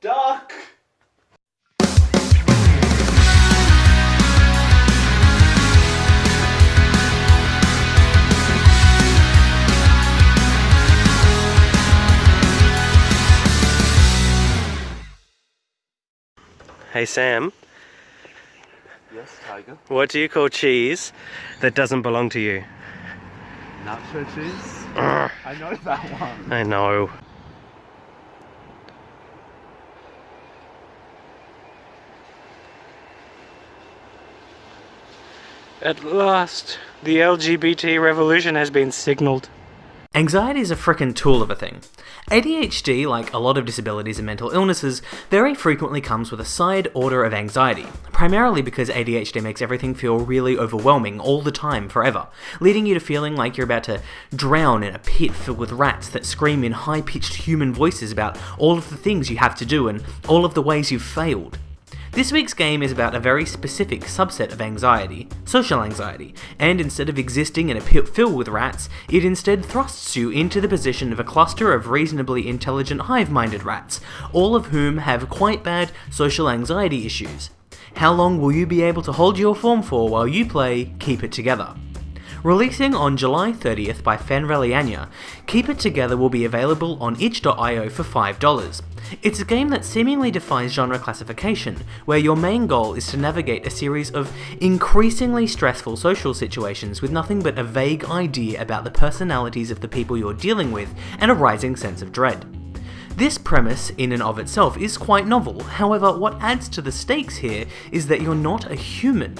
Duck! Hey Sam, Yes, Tiger. what do you call cheese that doesn't belong to you? Nacho cheese? Ugh, I know that one. I know. At last, the LGBT revolution has been signalled. Anxiety is a frickin' tool of a thing. ADHD, like a lot of disabilities and mental illnesses, very frequently comes with a side order of anxiety, primarily because ADHD makes everything feel really overwhelming all the time, forever, leading you to feeling like you're about to drown in a pit filled with rats that scream in high pitched human voices about all of the things you have to do and all of the ways you've failed. This week's game is about a very specific subset of anxiety, social anxiety, and instead of existing in a pit filled with rats, it instead thrusts you into the position of a cluster of reasonably intelligent hive minded rats, all of whom have quite bad social anxiety issues. How long will you be able to hold your form for while you play Keep It Together? Releasing on July 30th by Fenreliania, Keep It Together will be available on itch.io for $5. It's a game that seemingly defies genre classification, where your main goal is to navigate a series of increasingly stressful social situations with nothing but a vague idea about the personalities of the people you're dealing with and a rising sense of dread. This premise, in and of itself, is quite novel, however, what adds to the stakes here is that you're not a human,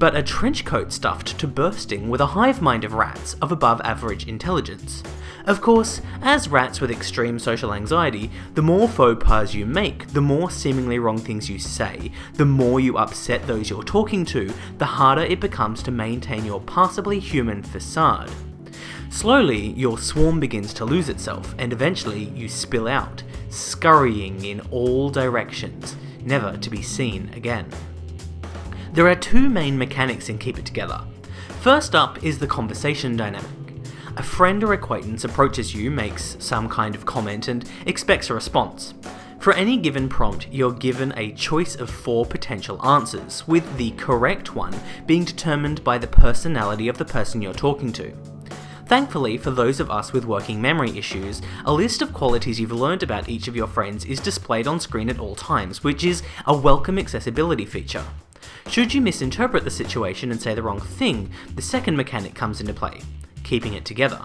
but a trench coat stuffed to bursting with a hive mind of rats of above average intelligence. Of course, as rats with extreme social anxiety, the more faux pas you make, the more seemingly wrong things you say, the more you upset those you're talking to, the harder it becomes to maintain your passably human facade. Slowly, your swarm begins to lose itself, and eventually you spill out, scurrying in all directions, never to be seen again. There are two main mechanics in Keep It Together. First up is the conversation dynamic. A friend or acquaintance approaches you, makes some kind of comment, and expects a response. For any given prompt, you're given a choice of four potential answers, with the correct one being determined by the personality of the person you're talking to. Thankfully, for those of us with working memory issues, a list of qualities you've learned about each of your friends is displayed on screen at all times, which is a welcome accessibility feature. Should you misinterpret the situation and say the wrong thing, the second mechanic comes into play keeping it together.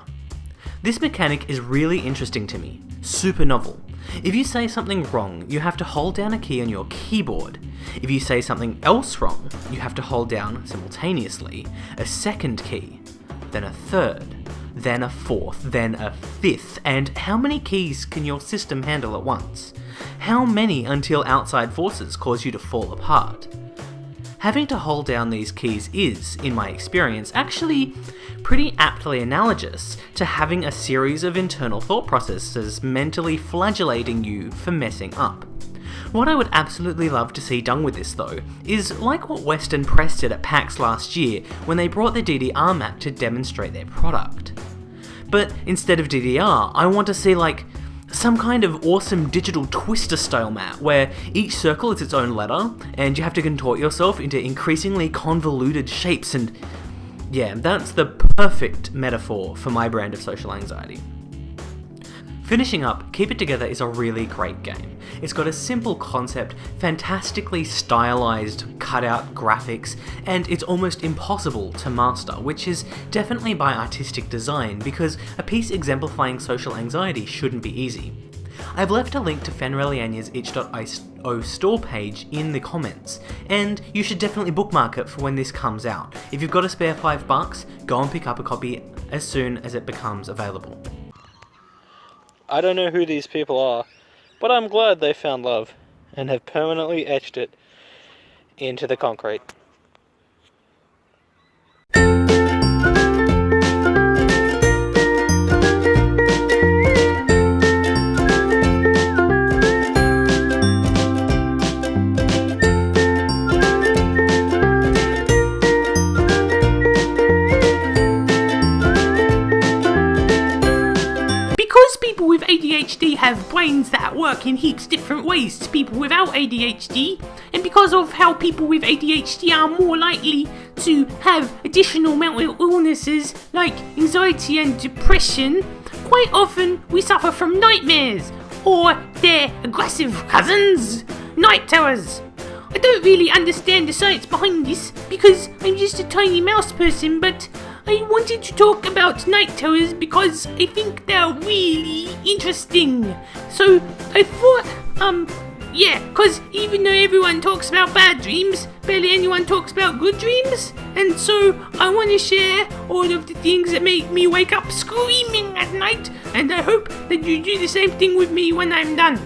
This mechanic is really interesting to me, super novel. If you say something wrong, you have to hold down a key on your keyboard. If you say something else wrong, you have to hold down simultaneously a second key, then a third, then a fourth, then a fifth, and how many keys can your system handle at once? How many until outside forces cause you to fall apart? Having to hold down these keys is, in my experience, actually pretty aptly analogous to having a series of internal thought processes mentally flagellating you for messing up. What I would absolutely love to see done with this though, is like what Western Press did at PAX last year when they brought the DDR map to demonstrate their product. But instead of DDR, I want to see like some kind of awesome digital twister style map where each circle is its own letter and you have to contort yourself into increasingly convoluted shapes and yeah, that's the perfect metaphor for my brand of social anxiety. Finishing up, Keep It Together is a really great game. It's got a simple concept, fantastically stylized cutout graphics, and it's almost impossible to master, which is definitely by artistic design because a piece exemplifying social anxiety shouldn't be easy. I've left a link to Fenreliania's itch.io store page in the comments, and you should definitely bookmark it for when this comes out. If you've got a spare 5 bucks, go and pick up a copy as soon as it becomes available. I don't know who these people are, but I'm glad they found love and have permanently etched it into the concrete. ADHD have brains that work in heaps different ways to people without ADHD, and because of how people with ADHD are more likely to have additional mental illnesses like anxiety and depression, quite often we suffer from nightmares or their aggressive cousins, night terrors. I don't really understand the science behind this because I'm just a tiny mouse person, but I wanted to talk about night terrors because I think they're really interesting. So I thought, um, yeah, because even though everyone talks about bad dreams, barely anyone talks about good dreams. And so I want to share all of the things that make me wake up screaming at night, and I hope that you do the same thing with me when I'm done.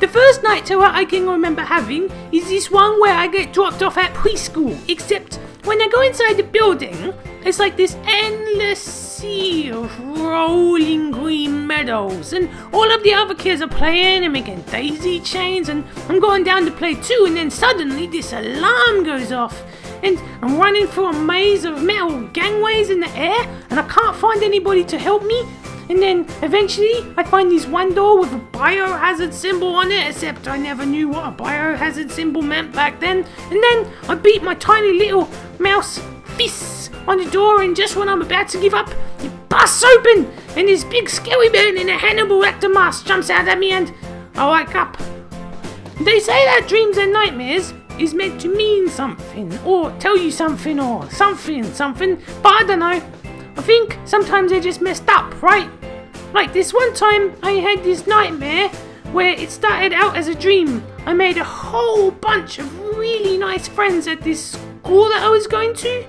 The first night terror I can remember having is this one where I get dropped off at preschool, except when I go inside the building, it's like this endless sea of rolling green meadows, and all of the other kids are playing and making daisy chains, and I'm going down to play too, and then suddenly this alarm goes off, and I'm running through a maze of metal gangways in the air, and I can't find anybody to help me. And then eventually I find this one door with a biohazard symbol on it, except I never knew what a biohazard symbol meant back then. And then I beat my tiny little mouse fists on the door, and just when I'm about to give up, it busts open, and this big scary man in a Hannibal Lecter mask jumps out at me, and I wake up. They say that dreams and nightmares is meant to mean something, or tell you something, or something, something, but I don't know. I think sometimes they're just messed up, right? Like this one time I had this nightmare where it started out as a dream. I made a whole bunch of really nice friends at this school that I was going to.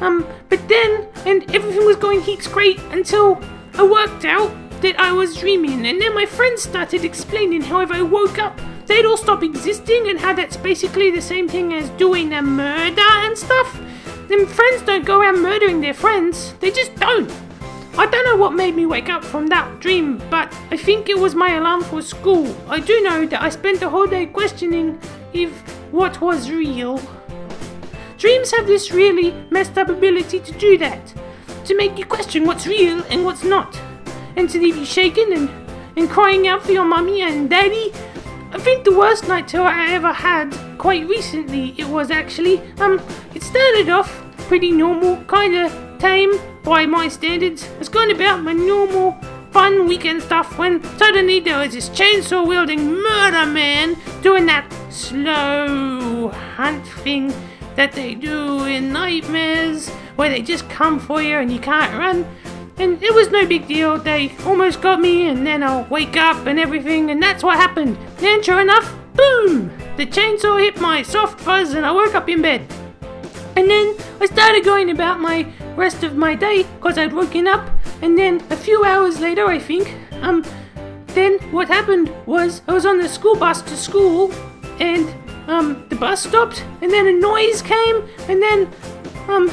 Um, but then, and everything was going heaps great until I worked out that I was dreaming, and then my friends started explaining how if I woke up, they'd all stop existing, and how that's basically the same thing as doing a murder and stuff. Then friends don't go around murdering their friends, they just don't. I don't know what made me wake up from that dream, but I think it was my alarm for school. I do know that I spent the whole day questioning if what was real. Dreams have this really messed up ability to do that, to make you question what's real and what's not, and to leave you shaken and, and crying out for your mummy and daddy. I think the worst night terror I ever had, quite recently, it was actually, um, it started off pretty normal, kinda tame by my standards. It's going about my normal fun weekend stuff when suddenly there was this chainsaw wielding murder man doing that slow hunt thing that they do in nightmares where they just come for you and you can't run. And it was no big deal. They almost got me, and then I'll wake up and everything, and that's what happened. And sure enough, boom! The chainsaw hit my soft fuzz, and I woke up in bed. And then I started going about my rest of my day because I'd woken up, and then a few hours later, I think, um, then what happened was I was on the school bus to school, and um, the bus stopped, and then a noise came, and then um,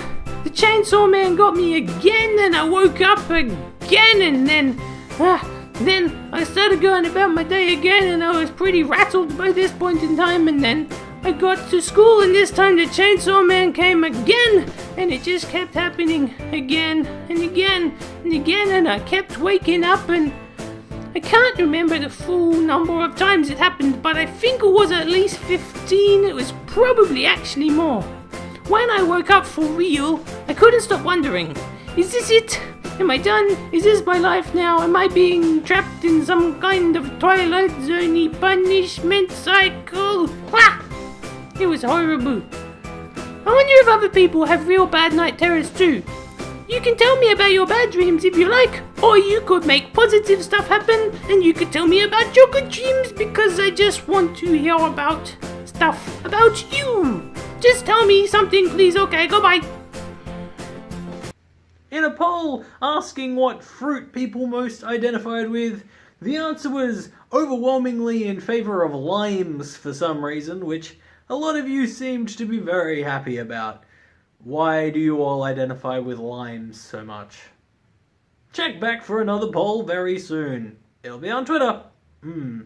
the chainsaw man got me again, and I woke up again, and then uh, then I started going about my day again, and I was pretty rattled by this point in time, and then I got to school, and this time the chainsaw man came again, and it just kept happening again and again and again, and I kept waking up, and I can't remember the full number of times it happened, but I think it was at least 15. It was probably actually more. When I woke up for real, I couldn't stop wondering is this it? Am I done? Is this my life now? Am I being trapped in some kind of Twilight Zone punishment cycle? Ah! It was horrible. I wonder if other people have real bad night terrors too. You can tell me about your bad dreams if you like, or you could make positive stuff happen and you could tell me about your good dreams because I just want to hear about stuff about you. Just tell me something, please. Okay, goodbye. In a poll asking what fruit people most identified with, the answer was overwhelmingly in favour of limes for some reason, which a lot of you seemed to be very happy about. Why do you all identify with limes so much? Check back for another poll very soon. It'll be on Twitter. Hmm.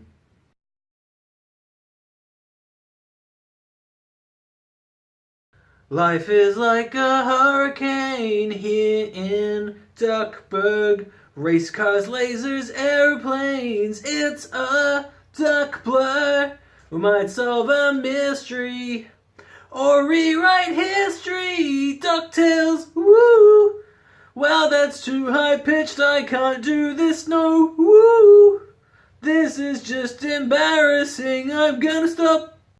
Life is like a hurricane here in Duckburg. Race cars, lasers, airplanes, it's a duck blur. We might solve a mystery or rewrite history. DuckTales, woo! Well, that's too high pitched, I can't do this, no, woo! This is just embarrassing, I'm gonna stop.